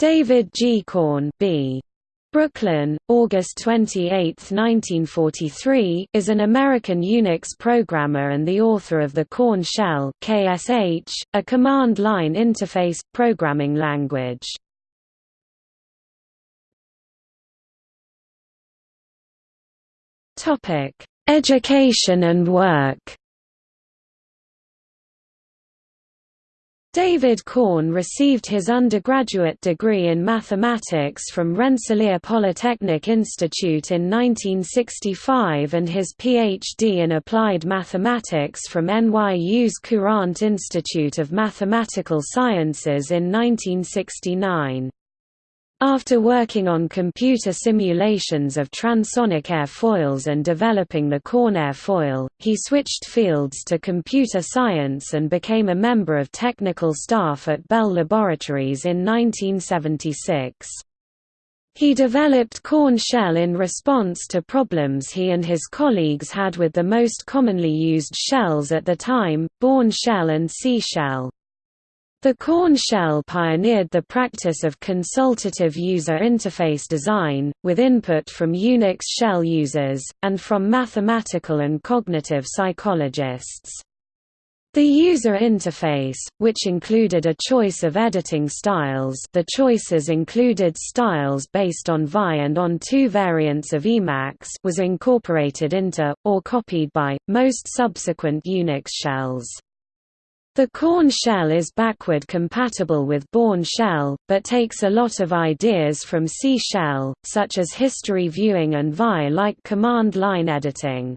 David G. Korn B. Brooklyn, August 28, 1943 is an American Unix programmer and the author of the Korn Shell KSH, a command-line interface, programming language. Topic: Education and work David Korn received his undergraduate degree in mathematics from Rensselaer Polytechnic Institute in 1965 and his Ph.D. in applied mathematics from NYU's Courant Institute of Mathematical Sciences in 1969. After working on computer simulations of transonic airfoils and developing the Korn airfoil, he switched fields to computer science and became a member of technical staff at Bell Laboratories in 1976. He developed Korn shell in response to problems he and his colleagues had with the most commonly used shells at the time, Bourne shell and C shell. The Korn shell pioneered the practice of consultative user interface design, with input from Unix shell users, and from mathematical and cognitive psychologists. The user interface, which included a choice of editing styles the choices included styles based on VI and on two variants of Emacs was incorporated into, or copied by, most subsequent Unix shells. The Korn shell is backward compatible with Bourne shell, but takes a lot of ideas from C shell, such as history viewing and VI-like command line editing.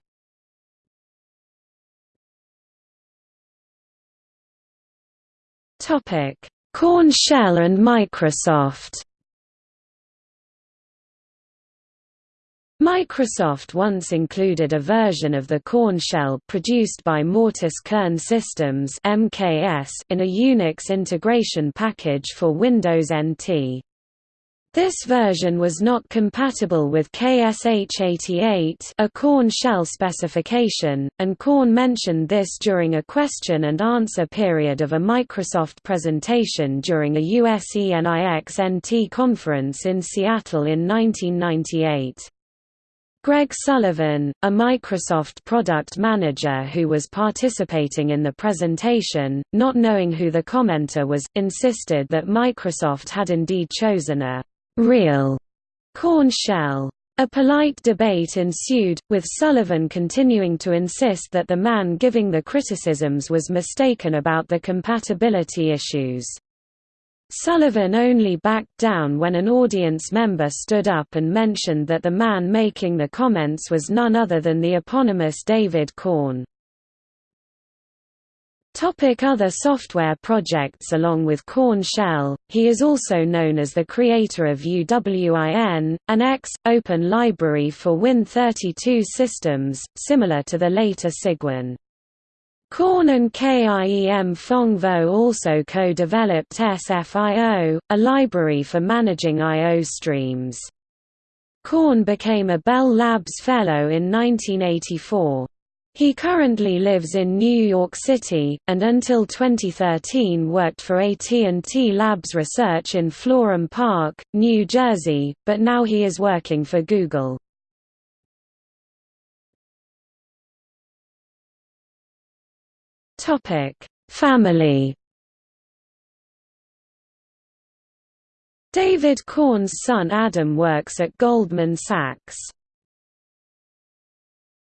Korn shell and Microsoft Microsoft once included a version of the Korn shell produced by Mortice Kern Systems (MKS) in a Unix integration package for Windows NT. This version was not compatible with KSH88 a Korn shell specification, and Korn mentioned this during a question and answer period of a Microsoft presentation during a USENIX NT conference in Seattle in 1998. Greg Sullivan, a Microsoft product manager who was participating in the presentation, not knowing who the commenter was, insisted that Microsoft had indeed chosen a «real» Korn shell. A polite debate ensued, with Sullivan continuing to insist that the man giving the criticisms was mistaken about the compatibility issues. Sullivan only backed down when an audience member stood up and mentioned that the man making the comments was none other than the eponymous David Korn. Topic other software projects Along with Korn Shell, he is also known as the creator of UWIN, an X, open library for Win32 systems, similar to the later Cygwin. Korn and KIEM Phong Vo also co-developed SFIO, a library for managing I.O. streams. Korn became a Bell Labs Fellow in 1984. He currently lives in New York City, and until 2013 worked for AT&T Labs Research in Florham Park, New Jersey, but now he is working for Google. Topic: Family. David Korn's son Adam works at Goldman Sachs.